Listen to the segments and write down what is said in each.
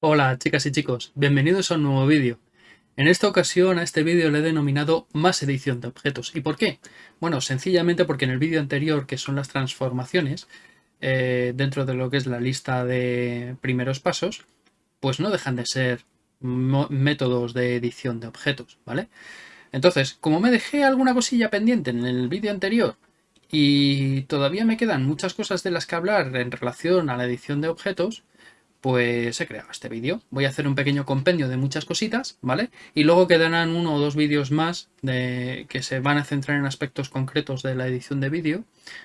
Hola chicas y chicos, bienvenidos a un nuevo vídeo. En esta ocasión a este vídeo le he denominado más edición de objetos. ¿Y por qué? Bueno, sencillamente porque en el vídeo anterior, que son las transformaciones, eh, dentro de lo que es la lista de primeros pasos, pues no dejan de ser métodos de edición de objetos, ¿vale? Entonces, como me dejé alguna cosilla pendiente en el vídeo anterior y todavía me quedan muchas cosas de las que hablar en relación a la edición de objetos, pues he creado este vídeo. Voy a hacer un pequeño compendio de muchas cositas, ¿vale? Y luego quedarán uno o dos vídeos más de, que se van a centrar en aspectos concretos de la edición de vídeo,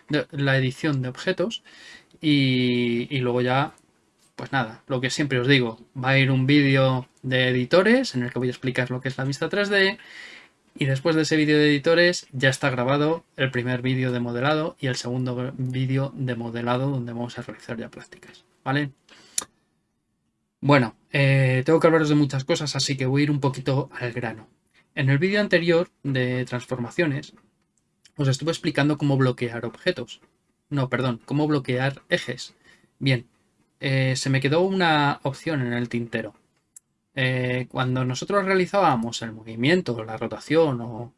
de la edición de objetos. Y, y, luego ya, pues nada, lo que siempre os digo, va a ir un vídeo de editores en el que voy a explicar lo que es la vista 3D. Y después de ese vídeo de editores ya está grabado el primer vídeo de modelado y el segundo vídeo de modelado donde vamos a realizar ya prácticas, ¿vale? Bueno, eh, tengo que hablaros de muchas cosas, así que voy a ir un poquito al grano. En el vídeo anterior de transformaciones, os estuve explicando cómo bloquear objetos. No, perdón, cómo bloquear ejes. Bien, eh, se me quedó una opción en el tintero. Eh, cuando nosotros realizábamos el movimiento, la rotación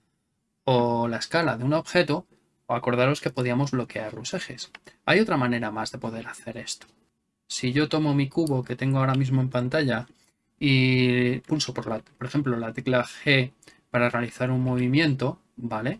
o, la escala de un objeto, acordaros que podíamos bloquear los ejes. Hay otra manera más de poder hacer esto si yo tomo mi cubo que tengo ahora mismo en pantalla y pulso por, ejemplo la tecla G para realizar un movimiento, ¿vale?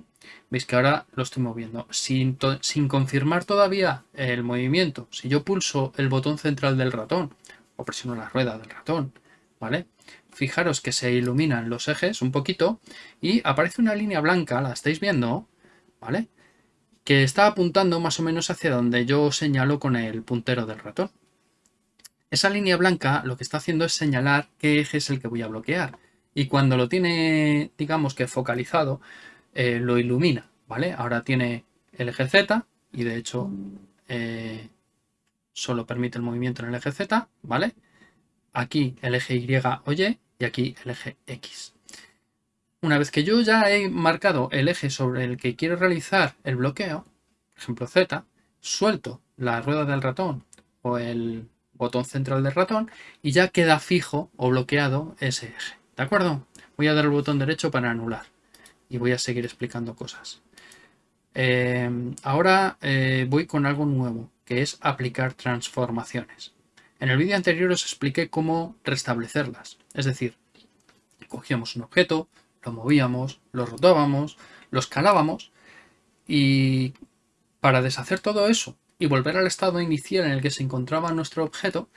Veis que ahora lo estoy moviendo sin confirmar todavía el movimiento. Si yo pulso el botón central del ratón o presiono la rueda del ratón, ¿vale? Fijaros que se iluminan los ejes un poquito y aparece una línea blanca, la estáis viendo, ¿vale? Que está apuntando más o menos hacia donde yo señalo con el puntero del ratón. Esa línea blanca lo que está haciendo es señalar qué eje es el que voy a bloquear. Y cuando lo tiene, digamos que focalizado, eh, lo ilumina, ¿vale? Ahora tiene el eje Z y de hecho eh, solo permite el movimiento en el eje Z, ¿vale? Aquí el eje Y o Y y aquí el eje X. Una vez que yo ya he marcado el eje sobre el que quiero realizar el bloqueo, por ejemplo Z, suelto la rueda del ratón o el botón central del ratón y ya queda fijo o bloqueado ese eje. ¿De acuerdo? Voy a dar el botón derecho para anular y voy a seguir explicando cosas. Eh, ahora eh, voy con algo nuevo, que es aplicar transformaciones. En el vídeo anterior os expliqué cómo restablecerlas. Es decir, cogíamos un objeto, lo movíamos, lo rotábamos, lo escalábamos y para deshacer todo eso y volver al estado inicial en el que se encontraba nuestro objeto,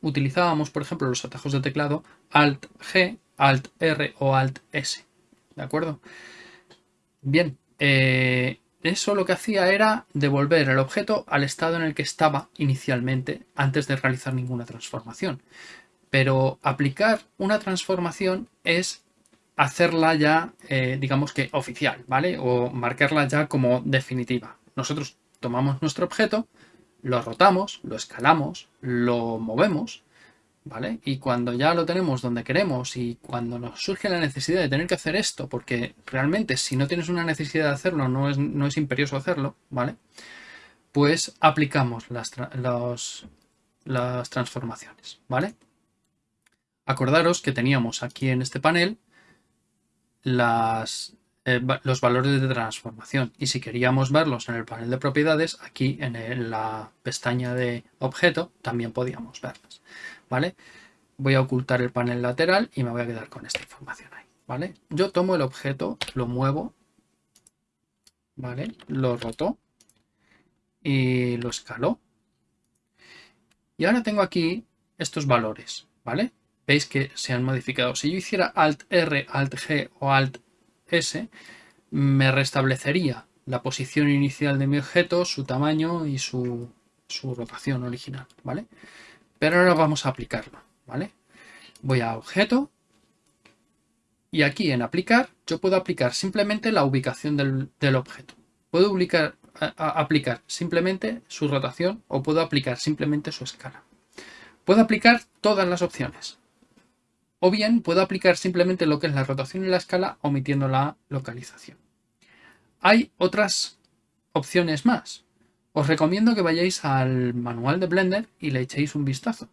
utilizábamos, por ejemplo, los atajos de teclado Alt-G, Alt-R o Alt-S. ¿De acuerdo? Bien, eh, eso lo que hacía era devolver el objeto al estado en el que estaba inicialmente antes de realizar ninguna transformación. Pero aplicar una transformación es hacerla ya, eh, digamos que oficial, ¿vale? O marcarla ya como definitiva. Nosotros tomamos nuestro objeto, lo rotamos, lo escalamos, lo movemos, ¿vale? Y cuando ya lo tenemos donde queremos y cuando nos surge la necesidad de tener que hacer esto, porque realmente si no tienes una necesidad de hacerlo, no es, imperioso hacerlo, ¿vale? Pues aplicamos las, transformaciones, ¿vale? Acordaros que teníamos aquí en este panel eh, los valores de transformación. Y si queríamos verlos en el panel de propiedades, aquí en, la pestaña de objeto también podíamos verlas. ¿Vale? Voy a ocultar el panel lateral y me voy a quedar con esta información ahí. ¿vale? Yo tomo el objeto, lo muevo, ¿vale? lo roto y lo escalo. Y ahora tengo aquí estos valores. ¿vale? Veis que se han modificado. Si yo hiciera Alt-R, Alt-G o Alt S, me restablecería la posición inicial de mi objeto, su tamaño y su, rotación original, ¿vale? Pero ahora vamos a aplicarlo, ¿vale? Voy a objeto y aquí en aplicar yo puedo aplicar simplemente la ubicación del, objeto. Puedo aplicar simplemente su rotación o puedo aplicar simplemente su escala. Puedo aplicar todas las opciones, o bien puedo aplicar simplemente lo que es la rotación y la escala omitiendo la localización. Hay otras opciones más. Os recomiendo que vayáis al manual de Blender y le echéis un vistazo.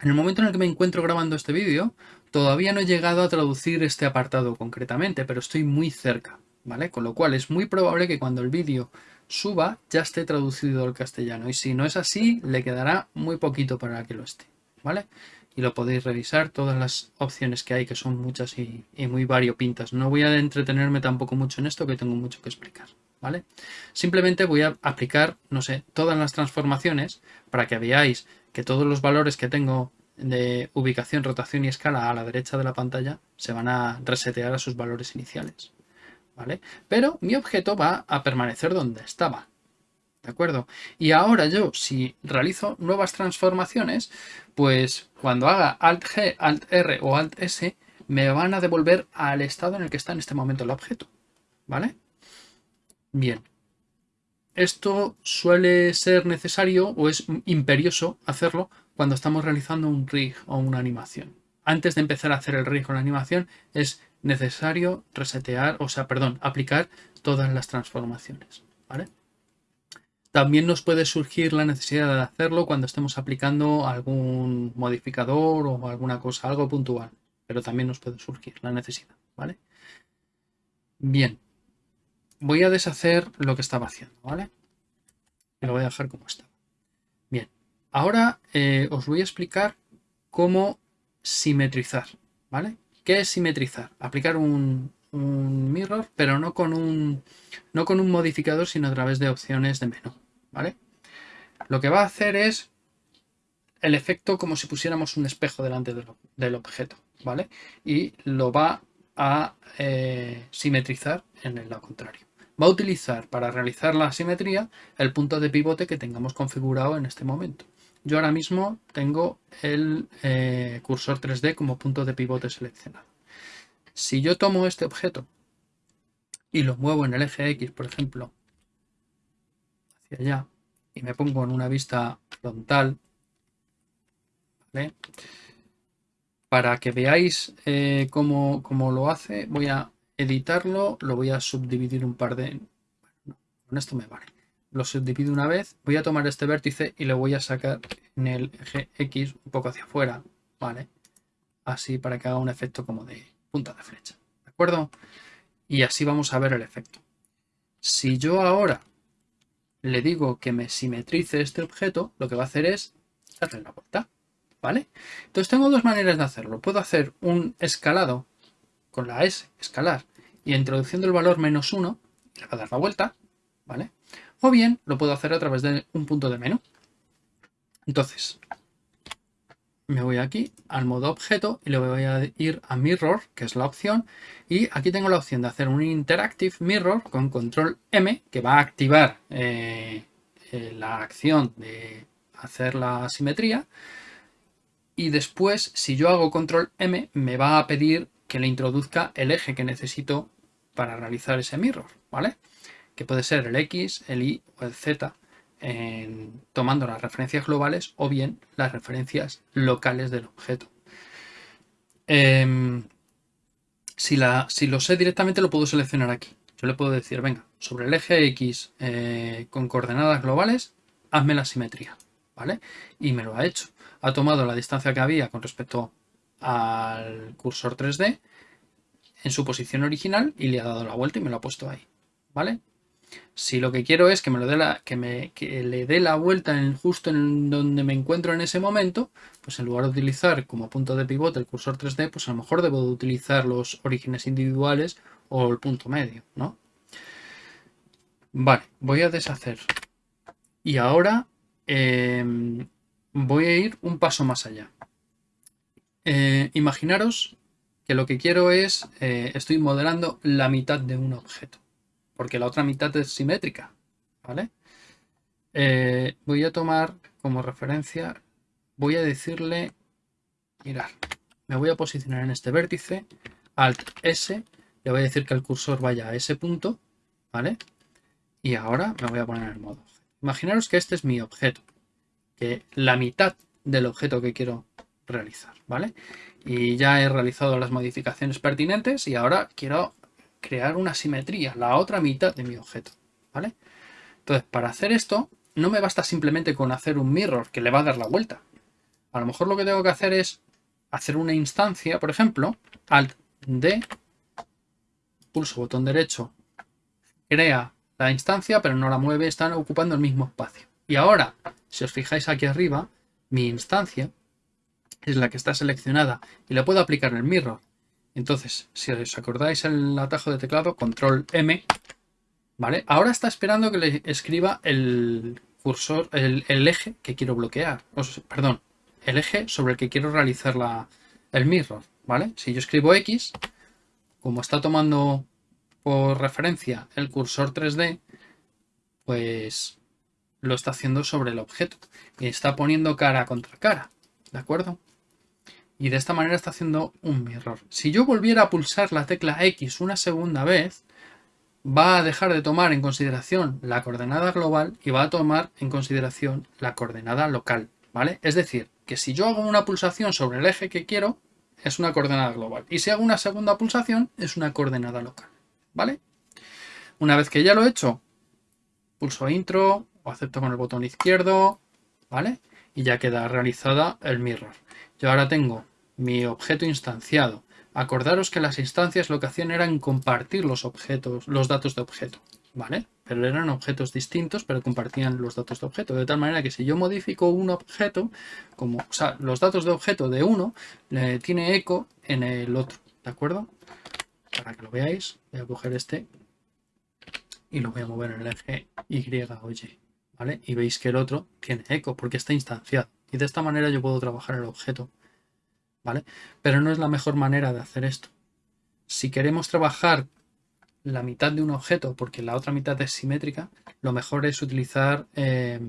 En el momento en el que me encuentro grabando este vídeo, todavía no he llegado a traducir este apartado concretamente, pero estoy muy cerca, ¿vale? Con lo cual es muy probable que cuando el vídeo suba ya esté traducido al castellano. Y si no es así, le quedará muy poquito para que lo esté, ¿vale? Y lo podéis revisar, todas las opciones que hay, que son muchas y, y muy variopintas. No voy a entretenerme tampoco mucho en esto, que tengo mucho que explicar, ¿vale? Simplemente voy a aplicar, no sé, todas las transformaciones para que veáis que todos los valores que tengo de ubicación, rotación y escala a la derecha de la pantalla se van a resetear a sus valores iniciales. ¿vale? Pero mi objeto va a permanecer donde estaba. ¿De acuerdo? Y ahora yo, si realizo nuevas transformaciones, pues cuando haga Alt-G, Alt-R o Alt-S, me van a devolver al estado en el que está en este momento el objeto. ¿Vale? Bien. Esto suele ser necesario o es imperioso hacerlo cuando estamos realizando un rig o una animación. Antes de empezar a hacer el rig o la animación es necesario resetear, o sea, perdón, aplicar todas las transformaciones. ¿vale? También nos puede surgir la necesidad de hacerlo cuando estemos aplicando algún modificador o alguna cosa, algo puntual. Pero también nos puede surgir la necesidad. ¿vale? Bien. Voy a deshacer lo que estaba haciendo. ¿vale? Y lo voy a dejar como está. Bien. Ahora eh, os voy a explicar cómo simetrizar. ¿Vale? ¿Qué es simetrizar? Aplicar un, mirror, pero no con un, no con un modificador, sino a través de opciones de menú. ¿vale? Lo que va a hacer es el efecto como si pusiéramos un espejo delante del, objeto. ¿vale? Y lo va a eh, simetrizar en el lado contrario. Va a utilizar para realizar la simetría el punto de pivote que tengamos configurado en este momento. Yo ahora mismo tengo el eh, cursor 3D como punto de pivote seleccionado. Si yo tomo este objeto y lo muevo en el eje X, por ejemplo, hacia allá, y me pongo en una vista frontal, para que veáis eh, cómo, cómo, lo hace, voy a editarlo, lo voy a subdividir un par de... Bueno, con esto me vale lo subdivido una vez, voy a tomar este vértice y lo voy a sacar en el eje X un poco hacia afuera, ¿vale? Así para que haga un efecto como de punta de flecha, ¿de acuerdo? Y así vamos a ver el efecto. Si yo ahora le digo que me simetrice este objeto, lo que va a hacer es darle la vuelta, ¿vale? Entonces tengo dos maneras de hacerlo. Puedo hacer un escalado con la S, escalar, y introduciendo el valor menos 1, le va a dar la vuelta, ¿vale? O bien lo puedo hacer a través de un punto de menú. Entonces, me voy aquí al modo objeto y le voy a ir a mirror, que es la opción, y aquí tengo la opción de hacer un interactive mirror con control M, que va a activar eh, eh, la acción de hacer la simetría, y después, si yo hago control M, me va a pedir que le introduzca el eje que necesito para realizar ese mirror, ¿vale? que puede ser el X, el Y o el Z, tomando las referencias globales o bien las referencias locales del objeto. Em, si, la, si, lo sé directamente lo puedo seleccionar aquí. Yo le puedo decir, venga, sobre el eje X eh, con coordenadas globales, hazme la simetría, ¿vale? Y me lo ha hecho. Ha tomado la distancia que había con respecto al cursor 3D en su posición original y le ha dado la vuelta y me lo ha puesto ahí, ¿vale? Si lo que quiero es que me, lo dé la, que me le dé la vuelta en, justo en donde me encuentro en ese momento, pues en lugar de utilizar como punto de pivote el cursor 3D, pues a lo mejor debo de utilizar los orígenes individuales o el punto medio, ¿no? Vale, voy a deshacer. Y ahora em, voy a ir un paso más allá. Eh, imaginaros que lo que quiero es, eh, estoy modelando la mitad de un objeto porque la otra mitad es simétrica, ¿vale? Eh, voy a tomar como referencia, voy a decirle, mirar, me voy a posicionar en este vértice, Alt S, le voy a decir que el cursor vaya a ese punto, ¿vale? Y ahora me voy a poner en modo. Imaginaros que este es mi objeto, que la mitad del objeto que quiero realizar, ¿vale? Y ya he realizado las modificaciones pertinentes y ahora quiero crear una simetría, la otra mitad de mi objeto, ¿vale? Entonces, para hacer esto, no me basta simplemente con hacer un mirror que le va a dar la vuelta. A lo mejor lo que tengo que hacer es hacer una instancia, por ejemplo, alt D, pulso botón derecho, crea la instancia, pero no la mueve, están ocupando el mismo espacio. Y ahora, si os fijáis aquí arriba, mi instancia es la que está seleccionada y le puedo aplicar el mirror. Entonces, si os acordáis el atajo de teclado, control M, ¿vale? Ahora está esperando que le escriba el cursor, el, eje que quiero bloquear. perdón, el eje sobre el que quiero realizar la, el mirror, ¿vale? Si yo escribo X, como está tomando por referencia el cursor 3D, pues lo está haciendo sobre el objeto y está poniendo cara contra cara, ¿de acuerdo? Y de esta manera está haciendo un mirror. Si yo volviera a pulsar la tecla X una segunda vez, va a dejar de tomar en consideración la coordenada global y va a tomar en consideración la coordenada local, ¿vale? Es decir, que si yo hago una pulsación sobre el eje que quiero, es una coordenada global. Y si hago una segunda pulsación, es una coordenada local, ¿vale? Una vez que ya lo he hecho, pulso intro o acepto con el botón izquierdo, ¿vale? Y ya queda realizada el mirror. Yo ahora tengo mi objeto instanciado. Acordaros que las instancias lo que hacían era compartir los objetos, los datos de objeto. ¿vale? Pero eran objetos distintos, pero compartían los datos de objeto. De tal manera que si yo modifico un objeto, como, o sea, los datos de objeto de uno, le tiene eco en el otro, ¿de acuerdo? Para que lo veáis, voy a coger este y lo voy a mover en el eje Y o Y, Y veis que el otro tiene eco porque está instanciado. Y de esta manera yo puedo trabajar el objeto, ¿vale? Pero no es la mejor manera de hacer esto. Si queremos trabajar la mitad de un objeto porque la otra mitad es simétrica, lo mejor es utilizar eh,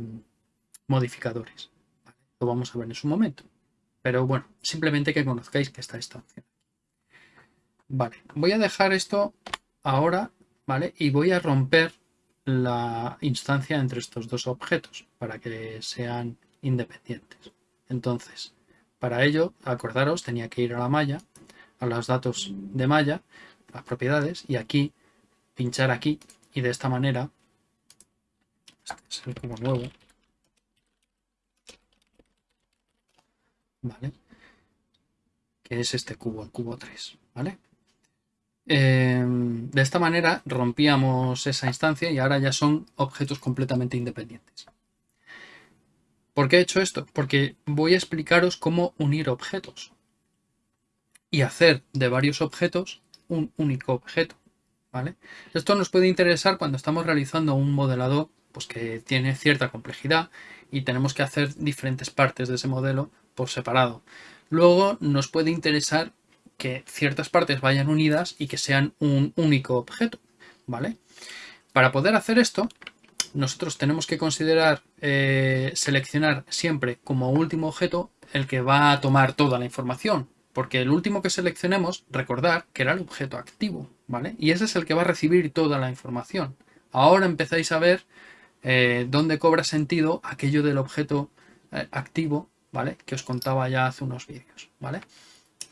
modificadores. Lo vamos a ver en su momento. Pero bueno, simplemente que conozcáis que está esta opción. Vale, voy a dejar esto ahora, ¿vale? Y voy a romper la instancia entre estos dos objetos para que sean independientes. Entonces, para ello, acordaros, tenía que ir a la malla, a los datos de malla, las propiedades, y aquí pinchar aquí y de esta manera, este es el cubo nuevo, ¿vale? Que es este cubo, el cubo 3, ¿vale? Em, de esta manera rompíamos esa instancia y ahora ya son objetos completamente independientes. ¿Por qué he hecho esto? Porque voy a explicaros cómo unir objetos y hacer de varios objetos un único objeto. Esto nos puede interesar cuando estamos realizando un modelado pues, que tiene cierta complejidad y tenemos que hacer diferentes partes de ese modelo por separado. Luego nos puede interesar que ciertas partes vayan unidas y que sean un único objeto. ¿vale? Para poder hacer esto, nosotros tenemos que considerar eh, seleccionar siempre como último objeto el que va a tomar toda la información. Porque el último que seleccionemos, recordar que era el objeto activo, ¿vale? Y ese es el que va a recibir toda la información. Ahora empezáis a ver eh, dónde cobra sentido aquello del objeto eh, activo, ¿vale? Que os contaba ya hace unos vídeos, ¿vale?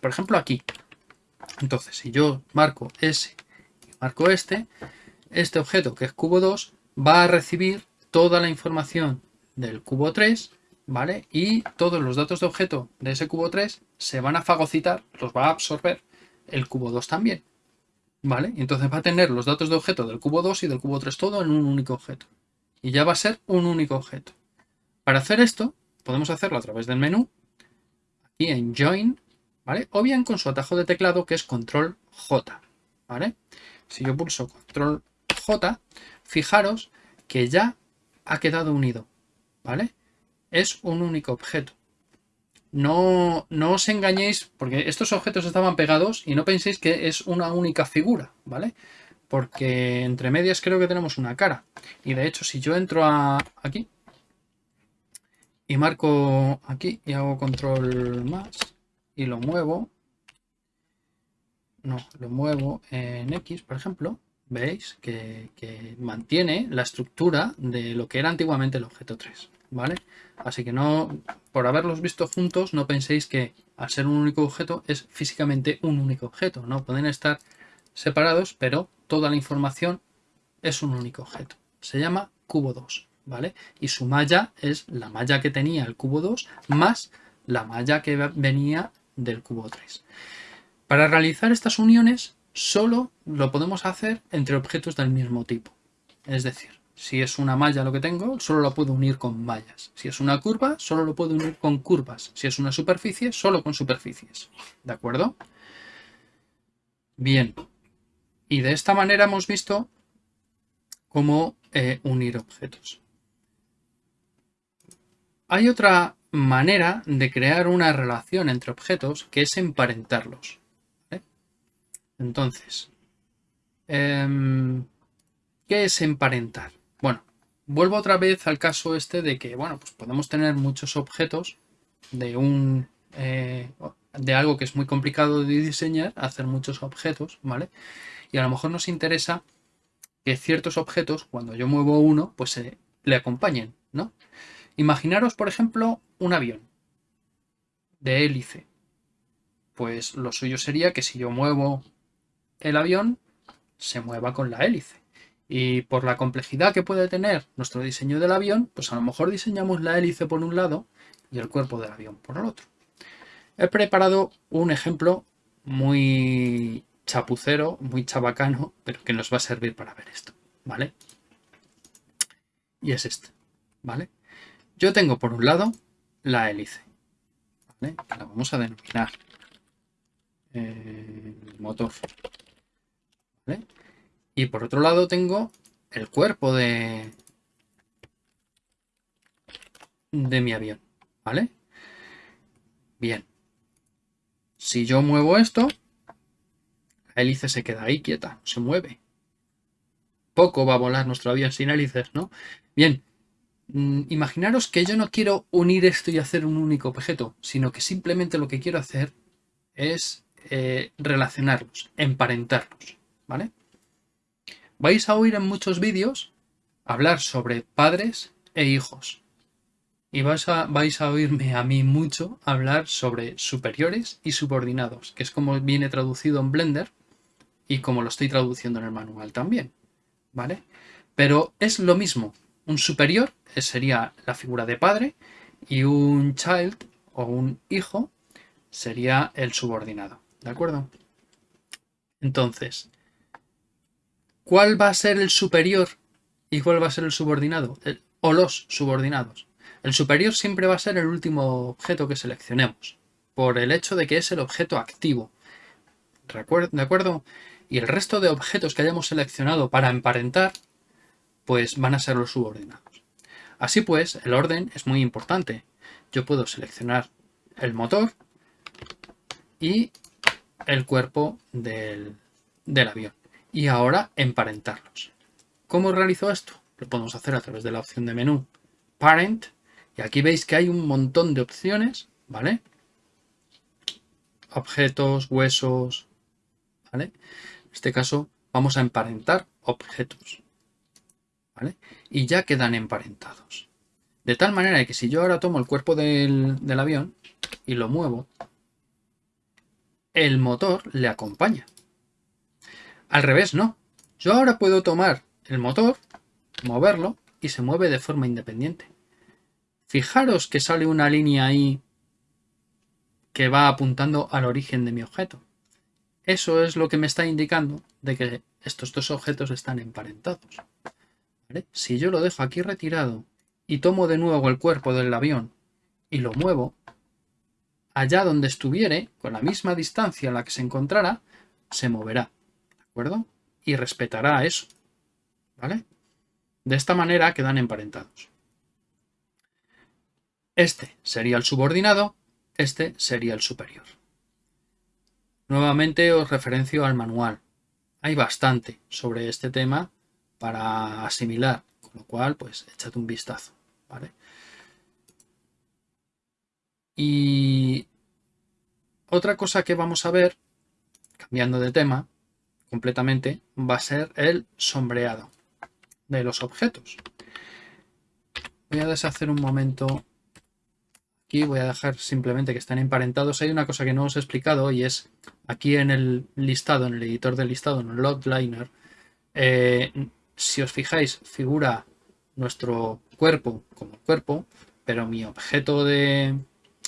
Por ejemplo, aquí. Entonces, si yo marco ese y marco este, este objeto que es cubo 2 va a recibir toda la información del cubo 3 ¿vale? Y todos los datos de objeto de ese cubo 3 se van a fagocitar, los va a absorber el cubo 2 también, ¿vale? Entonces va a tener los datos de objeto del cubo 2 y del cubo 3 todo en un único objeto. Y ya va a ser un único objeto. Para hacer esto, podemos hacerlo a través del menú, aquí en Join, ¿vale? O bien con su atajo de teclado que es Control J, ¿vale? Si yo pulso Control J, fijaros que ya ha quedado unido, ¿vale? es un único objeto. No, no os engañéis, porque estos objetos estaban pegados y no penséis que es una única figura, ¿vale? Porque entre medias creo que tenemos una cara. Y de hecho, si yo entro a aquí y marco aquí y hago control más y lo muevo, no, lo muevo en X, por ejemplo, veis que, mantiene la estructura de lo que era antiguamente el objeto 3. ¿vale? Así que no, por haberlos visto juntos, no penséis que al ser un único objeto es físicamente un único objeto, ¿no? Pueden estar separados, pero toda la información es un único objeto. Se llama cubo 2, ¿vale? Y su malla es la malla que tenía el cubo 2 más la malla que venía del cubo 3. Para realizar estas uniones solo lo podemos hacer entre objetos del mismo tipo. Es decir, si es una malla lo que tengo, solo lo puedo unir con mallas. Si es una curva, solo lo puedo unir con curvas. Si es una superficie, solo con superficies. ¿De acuerdo? Bien. Y de esta manera hemos visto cómo eh, unir objetos. Hay otra manera de crear una relación entre objetos que es emparentarlos. Entonces, em, ¿qué es emparentar? Bueno, vuelvo otra vez al caso este de que, bueno, pues podemos tener muchos objetos de un... Eh, de algo que es muy complicado de diseñar, hacer muchos objetos, ¿vale? Y a lo mejor nos interesa que ciertos objetos, cuando yo muevo uno, pues se le acompañen, ¿no? Imaginaros, por ejemplo, un avión de hélice. Pues lo suyo sería que si yo muevo el avión, se mueva con la hélice. Y por la complejidad que puede tener nuestro diseño del avión, pues a lo mejor diseñamos la hélice por un lado y el cuerpo del avión por el otro. He preparado un ejemplo muy chapucero, muy chabacano, pero que nos va a servir para ver esto, ¿vale? Y es este, ¿vale? Yo tengo por un lado la hélice, la vamos a denominar eh, motor. Y por otro lado tengo el cuerpo de, de mi avión, ¿vale? Bien. Si yo muevo esto, la hélice se queda ahí quieta, se mueve. Poco va a volar nuestro avión sin hélices, ¿no? Bien, imaginaros que yo no quiero unir esto y hacer un único objeto, sino que simplemente lo que quiero hacer es eh, relacionarlos, emparentarlos, ¿vale? Vais a oír en muchos vídeos hablar sobre padres e hijos. Y vais a, vais a oírme a mí mucho hablar sobre superiores y subordinados, que es como viene traducido en Blender y como lo estoy traduciendo en el manual también. ¿Vale? Pero es lo mismo. Un superior sería la figura de padre y un child o un hijo sería el subordinado. ¿De acuerdo? Entonces, ¿cuál va a ser el superior y cuál va a ser el subordinado? o los subordinados. El superior siempre va a ser el último objeto que seleccionemos, por el hecho de que es el objeto activo. ¿De acuerdo? Y el resto de objetos que hayamos seleccionado para emparentar, pues van a ser los subordinados. Así pues, el orden es muy importante. Yo puedo seleccionar el motor y el cuerpo del, avión. Y ahora emparentarlos. ¿Cómo realizo esto? Lo podemos hacer a través de la opción de menú Parent. Y aquí veis que hay un montón de opciones, ¿vale? Objetos, huesos, ¿vale? En este caso vamos a emparentar objetos, Y ya quedan emparentados. De tal manera que si yo ahora tomo el cuerpo del, del avión y lo muevo, el motor le acompaña. Al revés, no. Yo ahora puedo tomar el motor, moverlo y se mueve de forma independiente. Fijaros que sale una línea ahí que va apuntando al origen de mi objeto. Eso es lo que me está indicando de que estos dos objetos están emparentados. Si yo lo dejo aquí retirado y tomo de nuevo el cuerpo del avión y lo muevo, allá donde estuviere, con la misma distancia a la que se encontrara, se moverá, ¿de acuerdo? Y respetará eso, ¿vale? De esta manera quedan emparentados. Este sería el subordinado, este sería el superior. Nuevamente os referencio al manual. Hay bastante sobre este tema para asimilar, con lo cual, pues, échate un vistazo, ¿vale? Y otra cosa que vamos a ver, cambiando de tema completamente, va a ser el sombreado de los objetos. Voy a deshacer un momento aquí, voy a dejar simplemente que estén emparentados. Hay una cosa que no os he explicado y es aquí en el listado, en el editor del listado, en el logliner, eh, si os fijáis, figura nuestro cuerpo como cuerpo, pero mi objeto de,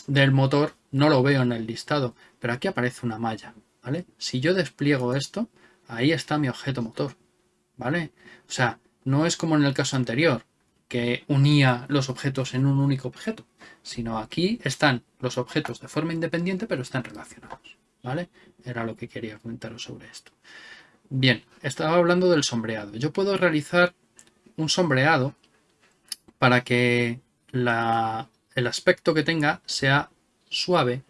del motor no lo veo en el listado, pero aquí aparece una malla, ¿vale? Si yo despliego esto, ahí está mi objeto motor, ¿vale? O sea, no es como en el caso anterior, que unía los objetos en un único objeto, sino aquí están los objetos de forma independiente, pero están relacionados, ¿vale? Era lo que quería comentaros sobre esto. Bien, estaba hablando del sombreado. Yo puedo realizar un sombreado para que el aspecto que tenga sea suave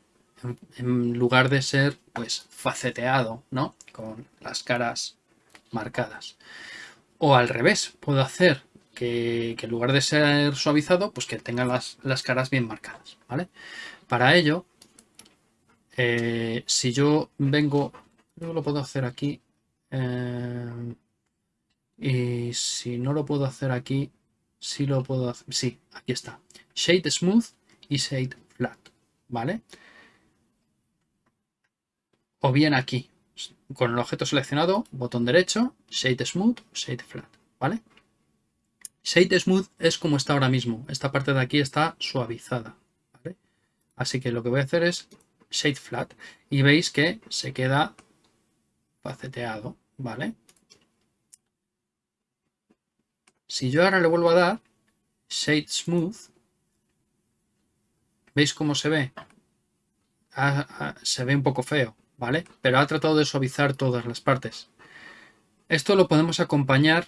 en, lugar de ser pues faceteado, ¿no? Con las caras marcadas. O al revés, puedo hacer que, en lugar de ser suavizado, pues que tenga las, caras bien marcadas, ¿vale? Para ello, eh, si yo vengo, yo lo puedo hacer aquí, eh, y si no lo puedo hacer aquí, sí lo puedo hacer, sí, aquí está, Shade Smooth y Shade Flat, ¿vale? O bien aquí, con el objeto seleccionado, botón derecho, Shade Smooth, Shade Flat, ¿vale? Shade Smooth es como está ahora mismo. Esta parte de aquí está suavizada. Así que lo que voy a hacer es Shade Flat. Y veis que se queda faceteado. ¿Vale? Si yo ahora le vuelvo a dar Shade Smooth, ¿veis cómo se ve? Ah, ah, se ve un poco feo, ¿vale? Pero ha tratado de suavizar todas las partes. Esto lo podemos acompañar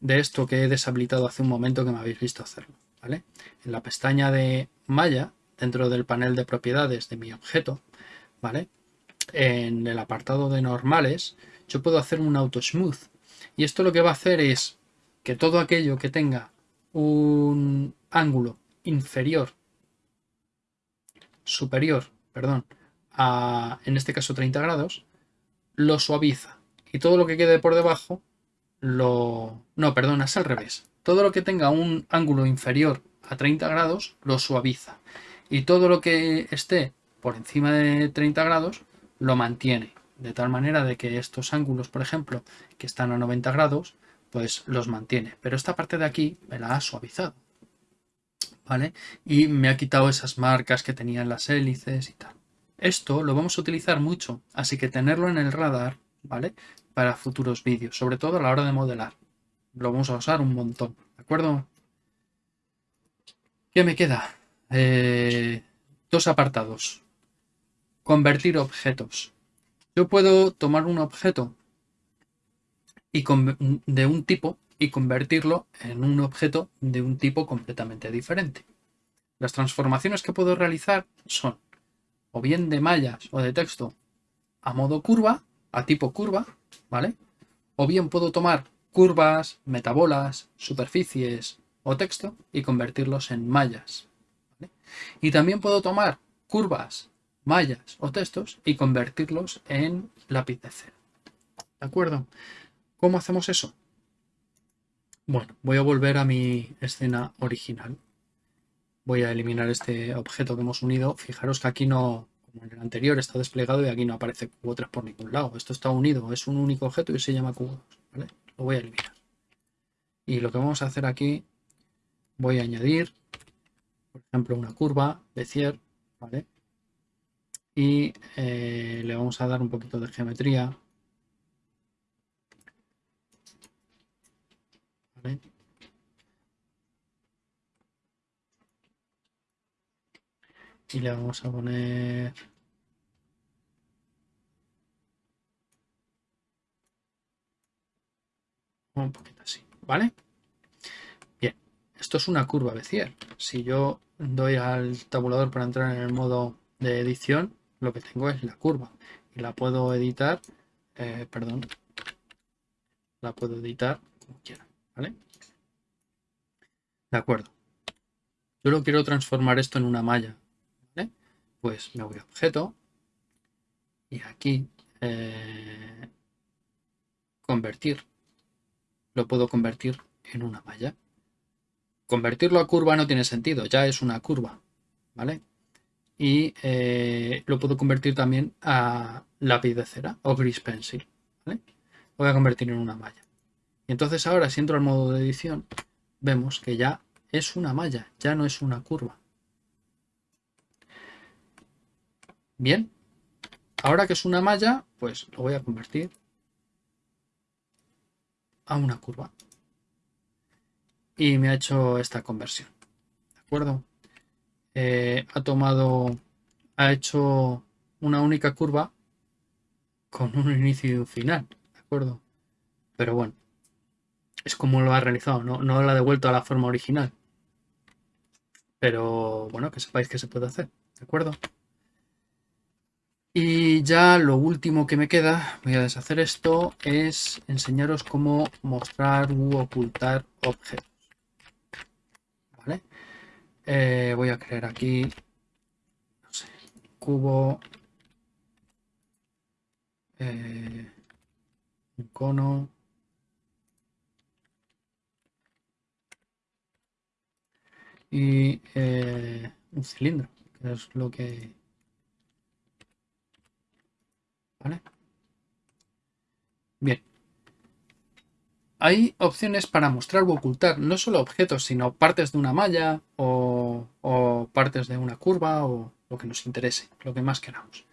de esto que he deshabilitado hace un momento que me habéis visto hacerlo. ¿vale? En la pestaña de malla, dentro del panel de propiedades de mi objeto, ¿vale? en el apartado de normales, yo puedo hacer un auto smooth. Y esto lo que va a hacer es que todo aquello que tenga un ángulo inferior, superior, perdón, a, en este caso 30 grados, lo suaviza. Y todo lo que quede por debajo lo... No, perdona, es al revés. Todo lo que tenga un ángulo inferior a 30 grados lo suaviza. Y todo lo que esté por encima de 30 grados lo mantiene. De tal manera de que estos ángulos, por ejemplo, que están a 90 grados, pues los mantiene. Pero esta parte de aquí me la ha suavizado. ¿Vale? Y me ha quitado esas marcas que tenían las hélices y tal. Esto lo vamos a utilizar mucho, así que tenerlo en el radar, ¿vale? para futuros vídeos, sobre todo a la hora de modelar. Lo vamos a usar un montón, ¿de acuerdo? ¿Qué me queda? Eh, dos apartados. Convertir objetos. Yo puedo tomar un objeto y de un tipo y convertirlo en un objeto de un tipo completamente diferente. Las transformaciones que puedo realizar son o bien de mallas o de texto a modo curva, a tipo curva, ¿vale? O bien puedo tomar curvas, metabolas, superficies o texto y convertirlos en mallas. Y también puedo tomar curvas, mallas o textos y convertirlos en lápiz de cero. ¿De acuerdo? ¿Cómo hacemos eso? Bueno, voy a volver a mi escena original. Voy a eliminar este objeto que hemos unido. Fijaros que aquí no, en el anterior está desplegado y aquí no aparece cubo 3 por ningún lado. Esto está unido, es un único objeto y se llama cubo 2. Lo voy a eliminar. Y lo que vamos a hacer aquí, voy a añadir, por ejemplo, una curva Bezier, ¿vale? Y eh, le vamos a dar un poquito de geometría. y le vamos a poner un poquito así, ¿vale? Bien, esto es una curva Bezier. Si yo doy al tabulador para entrar en el modo de edición, lo que tengo es la curva y la puedo editar, eh, perdón, la puedo editar como quiera, ¿vale? De acuerdo. Yo lo quiero transformar esto en una malla, pues me voy a objeto y aquí eh, convertir. Lo puedo convertir en una malla. Convertirlo a curva no tiene sentido, ya es una curva, ¿vale? Y eh, lo puedo convertir también a lápiz de cera o gris pencil, voy a convertir en una malla. Y entonces ahora si entro al modo de edición, vemos que ya es una malla, ya no es una curva. Bien, ahora que es una malla, pues lo voy a convertir a una curva. Y me ha hecho esta conversión. ¿De acuerdo? Eh, ha tomado, ha hecho una única curva con un inicio y un final. ¿De acuerdo? Pero bueno, es como lo ha realizado, no, no lo ha devuelto a la forma original. Pero bueno, que sepáis que se puede hacer. ¿De acuerdo? Y ya lo último que me queda, voy a deshacer esto, es enseñaros cómo mostrar u ocultar objetos. ¿Vale? Eh, voy a crear aquí, no sé, cubo, eh, un cono, y eh, un cilindro, que es lo que Bien. Hay opciones para mostrar o ocultar no solo objetos, sino partes de una malla o, partes de una curva o lo que nos interese, lo que más queramos.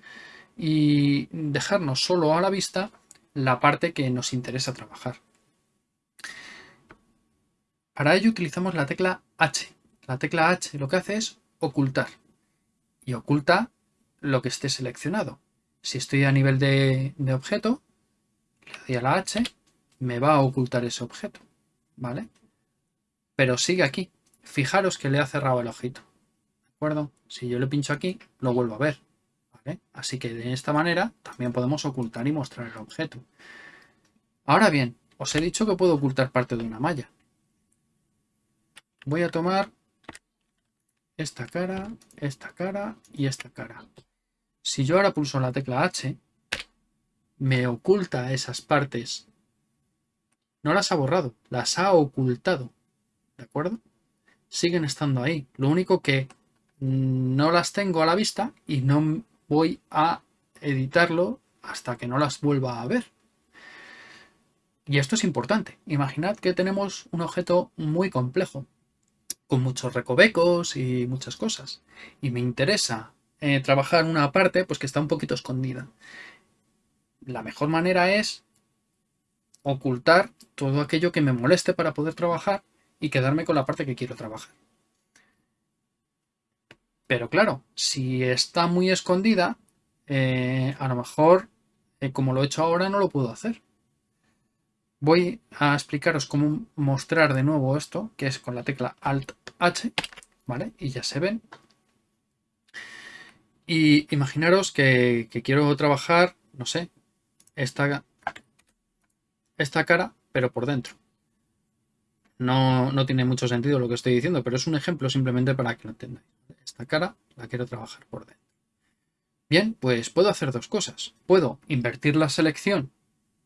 Y dejarnos solo a la vista la parte que nos interesa trabajar. Para ello utilizamos la tecla H. La tecla H lo que hace es ocultar y oculta lo que esté seleccionado. Si estoy a nivel de, objeto, le doy a la H, me va a ocultar ese objeto, ¿vale? Pero sigue aquí. Fijaros que le ha cerrado el ojito, ¿de acuerdo? Si yo le pincho aquí, lo vuelvo a ver. Así que de esta manera también podemos ocultar y mostrar el objeto. Ahora bien, os he dicho que puedo ocultar parte de una malla. Voy a tomar esta cara, esta cara y esta cara. Si yo ahora pulso la tecla H, me oculta esas partes. No las ha borrado, las ha ocultado. ¿De acuerdo? Siguen estando ahí. Lo único que no las tengo a la vista y no voy a editarlo hasta que no las vuelva a ver. Y esto es importante. Imaginad que tenemos un objeto muy complejo, con muchos recovecos y muchas cosas. Y me interesa eh, trabajar una parte pues que está un poquito escondida. La mejor manera es ocultar todo aquello que me moleste para poder trabajar y quedarme con la parte que quiero trabajar. Pero claro, si está muy escondida, eh, a lo mejor, eh, como lo he hecho ahora, no lo puedo hacer. Voy a explicaros cómo mostrar de nuevo esto, que es con la tecla Alt-H, ¿vale? Y ya se ven. Y imaginaros que, quiero trabajar, no sé, esta, esta cara, pero por dentro. No, no, tiene mucho sentido lo que estoy diciendo, pero es un ejemplo simplemente para que lo entendáis. Esta cara la quiero trabajar por dentro. Bien, pues puedo hacer dos cosas. Puedo invertir la selección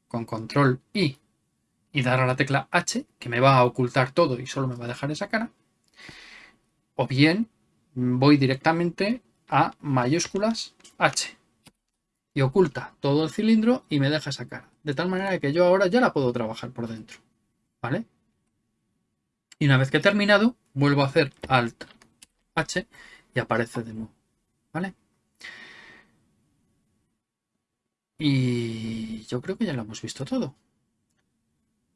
con control I y dar a la tecla H, que me va a ocultar todo y solo me va a dejar esa cara. O bien voy directamente a mayúsculas H y oculta todo el cilindro y me deja esa cara. De tal manera que yo ahora ya la puedo trabajar por dentro. ¿Vale? Y una vez que he terminado, vuelvo a hacer Alt H y aparece de nuevo. ¿Vale? Y yo creo que ya lo hemos visto todo.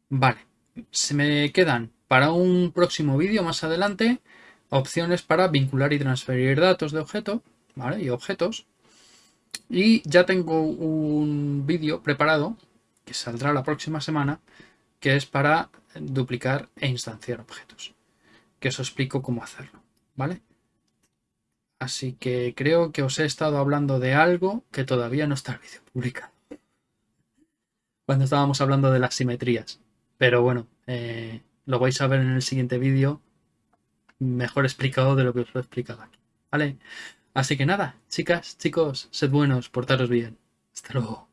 Vale. Se me quedan para un próximo vídeo más adelante opciones para vincular y transferir datos de objeto ¿vale? y objetos. Y ya tengo un vídeo preparado que saldrá la próxima semana que es para duplicar e instanciar objetos. Que os explico cómo hacerlo. ¿Vale? Así que creo que os he estado hablando de algo que todavía no está el vídeo publicado. Cuando estábamos hablando de las simetrías. Pero bueno, eh, lo vais a ver en el siguiente vídeo mejor explicado de lo que os lo he explicado aquí. ¿Vale? Así que nada, chicas, chicos, sed buenos, portaros bien. Hasta luego.